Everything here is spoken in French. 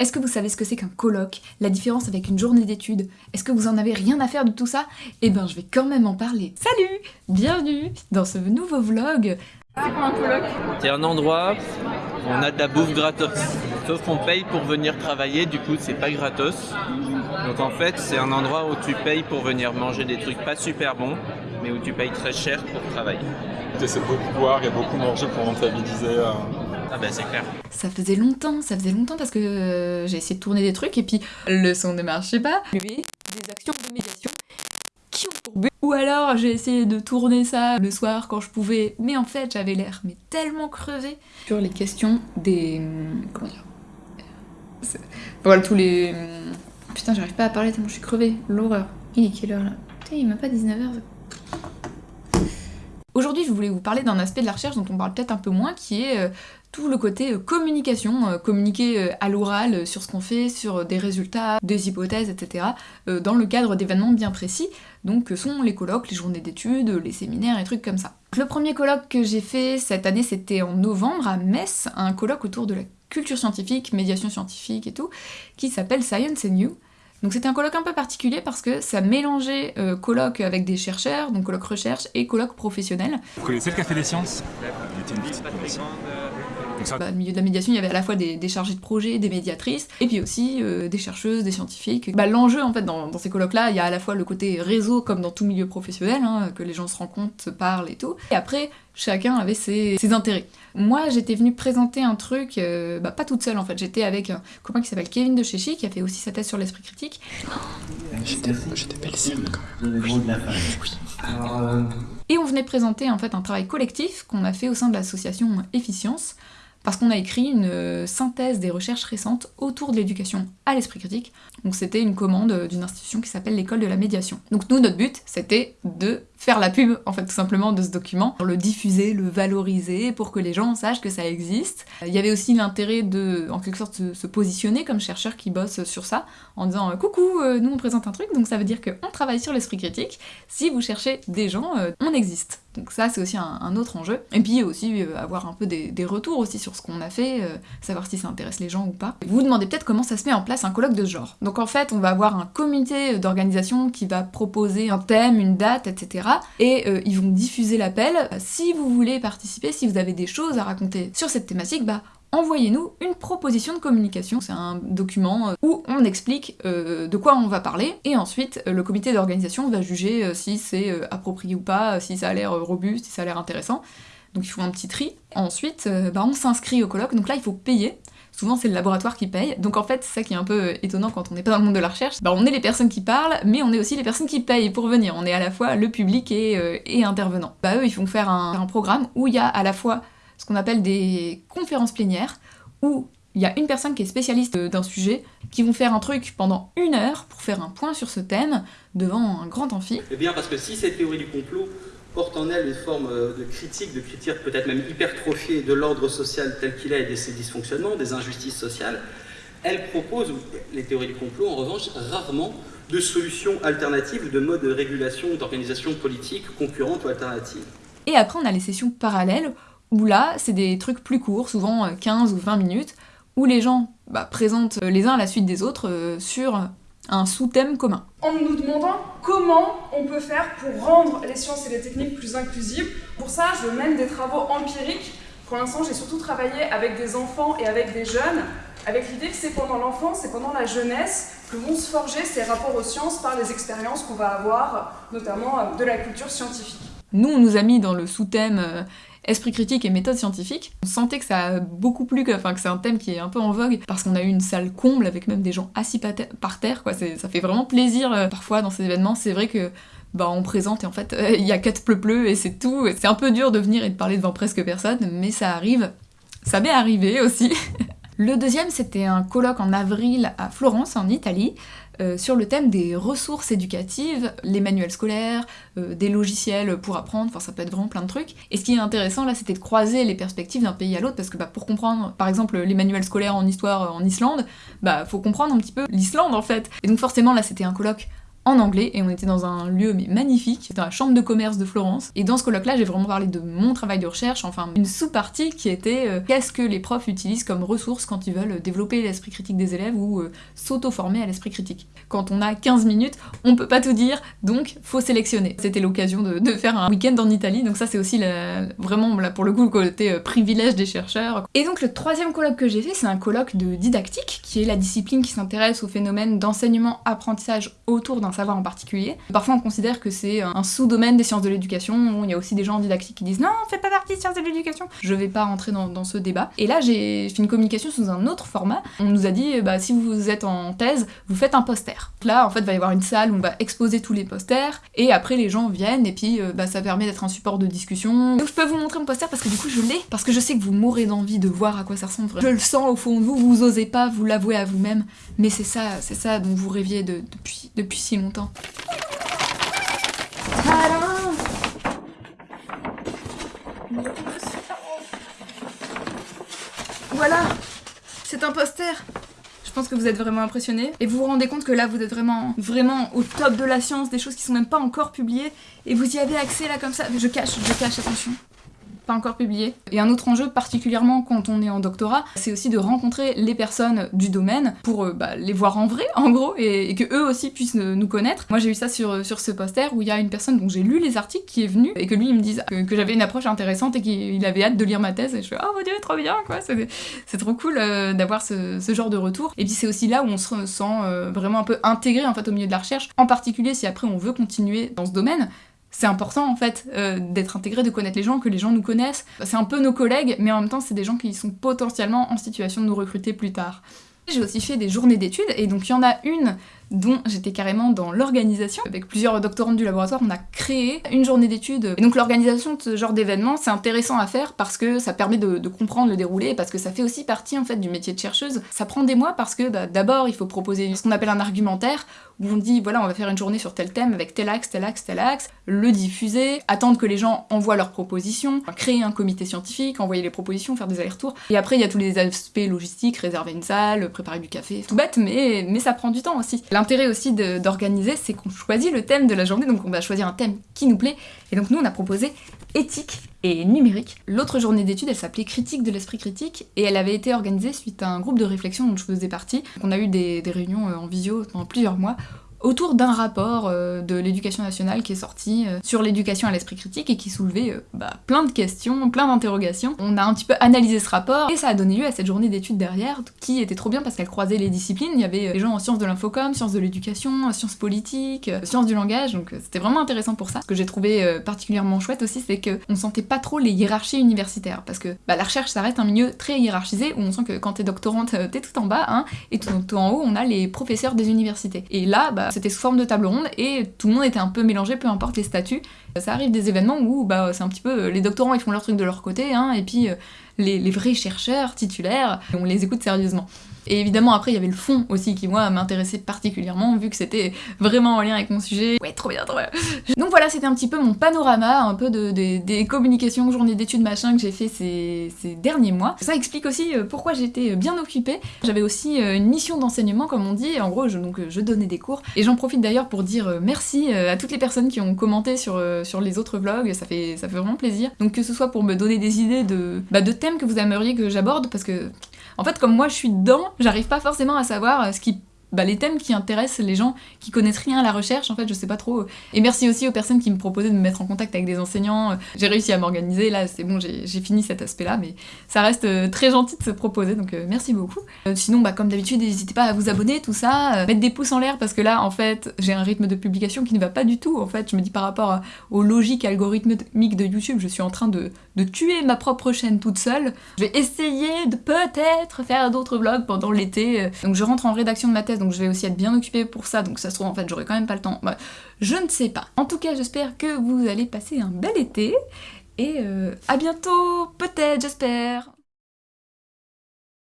Est-ce que vous savez ce que c'est qu'un colloque? La différence avec une journée d'études? Est-ce que vous en avez rien à faire de tout ça? Eh ben je vais quand même en parler. Salut Bienvenue dans ce nouveau vlog C'est quoi un colloque C'est un endroit où on a de la bouffe gratos. Sauf qu'on paye pour venir travailler, du coup c'est pas gratos. Donc en fait c'est un endroit où tu payes pour venir manger des trucs pas super bons, mais où tu payes très cher pour travailler. C'est beaucoup boire et beaucoup manger pour rentabiliser. euh, Ah ben c'est clair. Ça faisait longtemps, ça faisait longtemps parce que euh, j'ai essayé de tourner des trucs et puis le son ne marchait pas. Lever des actions de médiation qui ont pour but. Ou alors j'ai essayé de tourner ça le soir quand je pouvais, mais en fait j'avais l'air mais tellement crevé sur les questions des... hum, comment dire C'est- Voilà tous les... Putain j'arrive pas à parler tellement je suis crevée, l'horreur. Il est quelle heure là? Putain il est même pas 19h. Aujourd'hui, je voulais vous parler d'un aspect de la recherche dont on parle peut-être un peu moins, qui est euh, tout le côté euh, communication, euh, communiquer à l'oral sur ce qu'on fait, sur des résultats, des hypothèses, etc., dans le cadre d'événements bien précis, donc que sont les colloques, les journées d'études, les séminaires et trucs comme ça. Le premier colloque que j'ai fait cette année, c'était en novembre à Metz, un colloque autour de la culture scientifique, médiation scientifique et tout, qui s'appelle Science and You. Donc c'était un colloque un peu particulier parce que ça mélangeait euh, colloque avec des chercheurs, donc colloque recherche, et colloque professionnel. Vous connaissez le Café des Sciences? Il était une petite. Donc ça, Bah, au milieu de la médiation, il y avait à la fois des, des chargés de projet, des médiatrices, et puis aussi euh, des chercheuses, des scientifiques. Bah, L'enjeu, en fait, dans, dans ces colloques-là, il y a à la fois le côté réseau, comme dans tout milieu professionnel, hein, que les gens se rencontrent, se parlent et tout. Et après, chacun avait ses, ses intérêts. Moi, j'étais venue présenter un truc, euh, bah, pas toute seule en fait, j'étais avec un copain qui s'appelle Kevin de Chéchy, qui a fait aussi sa thèse sur l'esprit critique, J'étais j'étais belle quand même. Le. Alors, euh, Et on venait présenter en fait un travail collectif qu'on a fait au sein de l'association Efficience, parce qu'on a écrit une euh, synthèse des recherches récentes autour de l'éducation à l'esprit critique. Donc c'était une commande euh, d'une institution qui s'appelle l'école de la médiation. Donc nous, notre but, c'était de faire la pub, en fait, tout simplement, de ce document, le diffuser, le valoriser, pour que les gens sachent que ça existe. Il y avait aussi l'intérêt de, en quelque sorte, se, positionner comme chercheur qui bosse sur ça, en disant euh, coucou, euh, nous on présente un truc, donc ça veut dire qu'on travaille sur l'esprit critique. Si vous cherchez des gens, euh, on existe. Donc ça, c'est aussi un, autre enjeu. Et puis aussi avoir un peu des, des retours aussi sur ce qu'on a fait, savoir si ça intéresse les gens ou pas. Vous vous demandez peut-être comment ça se met en place un colloque de ce genre. Donc en fait, on va avoir un comité d'organisation qui va proposer un thème, une date, etc. Et euh, ils vont diffuser l'appel. Si vous voulez participer, si vous avez des choses à raconter sur cette thématique, bah envoyez-nous une proposition de communication. C'est un document euh, où on explique euh, de quoi on va parler, et ensuite le comité d'organisation va juger si c'est approprié ou pas, si ça a l'air robuste, si ça a l'air intéressant. Donc il faut un petit tri. Ensuite, bah, on s'inscrit au colloque, donc là il faut payer. Souvent c'est le laboratoire qui paye, donc en fait c'est ça qui est un peu euh, étonnant quand on n'est pas dans le monde de la recherche, bah, on est les personnes qui parlent, mais on est aussi les personnes qui payent pour venir, on est à la fois le public et, euh, intervenant. Bah eux ils font faire un, un programme où il y a à la fois ce qu'on appelle des conférences plénières, où il y a une personne qui est spécialiste euh, d'un sujet, qui vont faire un truc pendant une heure pour faire un point sur ce thème devant un grand amphi. Eh bien, parce que si cette théorie du complot porte en elle une forme euh, de critique, de critique peut-être même hypertrophiée de l'ordre social tel qu'il est et de ses dysfonctionnements, des injustices sociales, elle propose, les théories du complot en revanche, rarement de solutions alternatives, ou de modes de régulation, d'organisation politique concurrentes ou alternatives. Et après, on a les sessions parallèles, où là, c'est des trucs plus courts, souvent euh, 15 ou 20 minutes, où les gens bah, présentent euh, les uns à la suite des autres euh, sur un sous-thème commun. En nous demandant comment on peut faire pour rendre les sciences et les techniques plus inclusives. Pour ça, je mène des travaux empiriques. Pour l'instant, j'ai surtout travaillé avec des enfants et avec des jeunes, avec l'idée que c'est pendant l'enfance et pendant la jeunesse que vont se forger ces rapports aux sciences par les expériences qu'on va avoir, notamment euh, de la culture scientifique. Nous, on nous a mis dans le sous-thème euh, esprit critique et méthode scientifique. On sentait que ça a beaucoup plu, que, c'est un thème qui est un peu en vogue, parce qu'on a eu une salle comble avec même des gens assis pa- par terre, quoi. Ça fait vraiment plaisir euh, parfois dans ces événements. C'est vrai que bah, on présente et en fait euh, il y a quatre pleu-pleu et c'est tout. C'est un peu dur de venir et de parler devant presque personne, mais ça arrive. Ça m'est arrivé aussi. Le deuxième, c'était un colloque en avril à Florence, en Italie, euh, sur le thème des ressources éducatives, les manuels scolaires, euh, des logiciels pour apprendre, enfin ça peut être vraiment plein de trucs. Et ce qui est intéressant là, c'était de croiser les perspectives d'un pays à l'autre, parce que bah, pour comprendre, par exemple, les manuels scolaires en histoire euh, en Islande, bah faut comprendre un petit peu l'Islande en fait. Et donc forcément là, c'était un colloque en anglais et on était dans un lieu mais magnifique, c'était la chambre de commerce de Florence et dans ce colloque là j'ai vraiment parlé de mon travail de recherche, enfin une sous-partie qui était euh, qu'est-ce que les profs utilisent comme ressources quand ils veulent développer l'esprit critique des élèves ou euh, s'auto-former à l'esprit critique. Quand on a 15 minutes, on peut pas tout dire, donc faut sélectionner. C'était l'occasion de, faire un week-end en Italie, donc ça c'est aussi vraiment là pour le coup le côté euh, privilège des chercheurs. Et donc le troisième colloque que j'ai fait, c'est un colloque de didactique, qui est la discipline qui s'intéresse au phénomène d'enseignement-apprentissage autour d'un savoir en particulier. Parfois on considère que c'est un sous-domaine des sciences de l'éducation, il y a aussi des gens en didactique qui disent non, on fait pas partie des sciences de l'éducation. Je vais pas rentrer dans, ce débat. Et là j'ai fait une communication sous un autre format. On nous a dit, bah, si vous êtes en thèse, vous faites un poster. Là en fait il va y avoir une salle où on va exposer tous les posters, et après les gens viennent, et puis euh, bah, ça permet d'être un support de discussion. Donc je peux vous montrer mon poster parce que du coup je l'ai, parce que je sais que vous mourrez d'envie de voir à quoi ça ressemble. Je le sens au fond de vous, vous osez pas vous l'avouer à vous-même, mais c'est ça, c'est ça dont vous rêviez depuis, depuis si longtemps. Voilà C'est un poster je pense que vous êtes vraiment impressionnés. Et vous vous rendez compte que là, vous êtes vraiment, vraiment au top de la science, des choses qui sont même pas encore publiées. Et vous y avez accès là comme ça. Je cache, je cache, attention encore publié. Et un autre enjeu, particulièrement quand on est en doctorat, c'est aussi de rencontrer les personnes du domaine pour euh, bah, les voir en vrai, en gros, et, que eux aussi puissent nous connaître. Moi j'ai eu ça sur, sur ce poster où il y a une personne dont j'ai lu les articles qui est venue et que lui il me disait que, j'avais une approche intéressante et qu'il avait hâte de lire ma thèse et je fais oh mon dieu trop bien quoi c'est trop cool euh, d'avoir ce, ce, genre de retour et puis c'est aussi là où on se sent euh, vraiment un peu intégré en fait au milieu de la recherche en particulier si après on veut continuer dans ce domaine c'est important en fait euh, d'être intégré, de connaître les gens, que les gens nous connaissent. C'est un peu nos collègues, mais en même temps c'est des gens qui sont potentiellement en situation de nous recruter plus tard. J'ai aussi fait des journées d'études, et donc il y en a une dont j'étais carrément dans l'organisation. Avec plusieurs doctorantes du laboratoire, on a créé une journée d'études. Et donc l'organisation de ce genre d'événement, c'est intéressant à faire parce que ça permet de, comprendre le déroulé, parce que ça fait aussi partie en fait du métier de chercheuse. Ça prend des mois parce que bah, d'abord il faut proposer ce qu'on appelle un argumentaire, où on dit voilà on va faire une journée sur tel thème avec tel axe, tel axe, tel axe, le diffuser, attendre que les gens envoient leurs propositions, créer un comité scientifique, envoyer les propositions, faire des allers-retours. Et après il y a tous les aspects logistiques, réserver une salle, préparer du café, tout bête mais, mais ça prend du temps aussi. L'intérêt aussi d'organiser, c'est qu'on choisit le thème de la journée, donc on va choisir un thème qui nous plaît, et donc nous on a proposé éthique et numérique. L'autre journée d'études, elle s'appelait Critique de l'esprit critique, et elle avait été organisée suite à un groupe de réflexion dont je faisais partie. On a eu des, réunions euh, en visio pendant plusieurs mois autour d'un rapport euh, de l'éducation nationale qui est sorti euh, sur l'éducation à l'esprit critique et qui soulevait euh, bah, plein de questions, plein d'interrogations. On a un petit peu analysé ce rapport et ça a donné lieu à cette journée d'études derrière qui était trop bien parce qu'elle croisait les disciplines. Il y avait des gens en sciences de l'infocom, sciences de l'éducation, sciences politiques, sciences du langage, donc c'était vraiment intéressant pour ça. Ce que j'ai trouvé particulièrement chouette aussi, c'est qu'on sentait pas trop les hiérarchies universitaires parce que bah, la recherche ça reste un milieu très hiérarchisé où on sent que quand t'es doctorante, t'es tout en bas, hein, et tout, tout, en haut on a les professeurs des universités. Et là, bah, c'était sous forme de table ronde et tout le monde était un peu mélangé, peu importe les statuts. Ça arrive des événements où bah, c'est un petit peu les doctorants ils font leur truc de leur côté, hein, et puis euh, les, les, vrais chercheurs titulaires, on les écoute sérieusement. Et évidemment, après, il y avait le fond aussi qui, moi, m'intéressait particulièrement, vu que c'était vraiment en lien avec mon sujet. Ouais, trop bien, trop bien. Donc voilà, c'était un petit peu mon panorama, un peu de, des communications, journées d'études, machin, que j'ai fait ces, derniers mois. Ça explique aussi euh, pourquoi j'étais bien occupée. J'avais aussi euh, une mission d'enseignement, comme on dit, en gros, je, donc, je donnais des cours. Et j'en profite d'ailleurs pour dire euh, merci à toutes les personnes qui ont commenté sur, sur les autres vlogs, ça fait, ça fait vraiment plaisir. Donc que ce soit pour me donner des idées de, bah, de thèmes que vous aimeriez que j'aborde, parce que en fait, comme moi je suis dedans, j'arrive pas forcément à savoir euh, ce qui bah, les thèmes qui intéressent les gens qui connaissent rien à la recherche, en fait, je sais pas trop. Et merci aussi aux personnes qui me proposaient de me mettre en contact avec des enseignants. J'ai réussi à m'organiser, là, c'est bon, j'ai fini cet aspect-là, mais ça reste euh, très gentil de se proposer, donc euh, merci beaucoup. Euh, sinon, bah, comme d'habitude, n'hésitez pas à vous abonner, tout ça, mettre des pouces en l'air, parce que là, en fait, j'ai un rythme de publication qui ne va pas du tout, en fait. Je me dis par rapport aux logiques algorithmiques de YouTube, je suis en train de, de tuer ma propre chaîne toute seule. Je vais essayer de peut-être faire d'autres vlogs pendant l'été. Donc je rentre en rédaction de ma thèse donc je vais aussi être bien occupée pour ça, donc ça se trouve en fait j'aurai quand même pas le temps. Je ne sais pas. En tout cas j'espère que vous allez passer un bel été, et euh, à bientôt, peut-être, j'espère